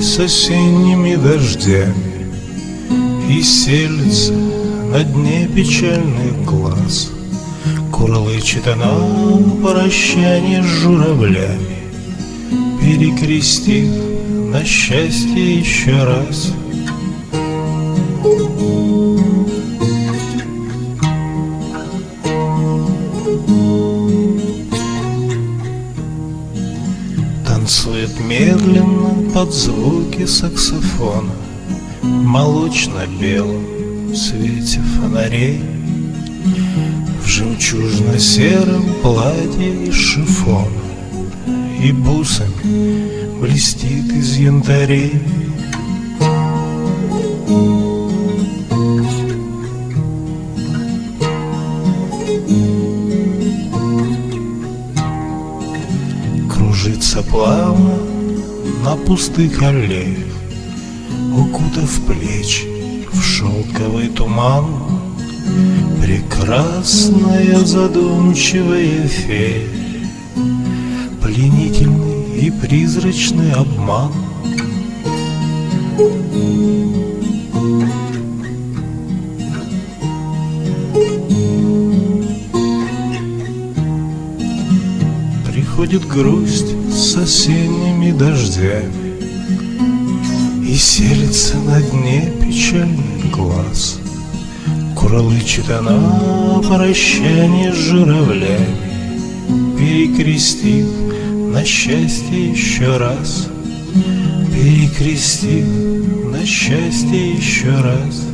с осенними дождями И селится на дне печальных глаз Курлычет она прощание с журавлями Перекрестив на счастье еще раз Танцует медленно под звуки саксофона В молочно-белом свете фонарей. В жемчужно-сером платье из шифона И бусами блестит из янтарей Кружится плавно на пустых аллеях Укутав плечи в шелковый туман. Прекрасная задумчивая фея Пленительный и призрачный обман. Приходит грусть с осенними дождями И селится на дне печальный глаз. Курлычет она прощание с журавлями Перекрестив на счастье еще раз Перекрестив на счастье еще раз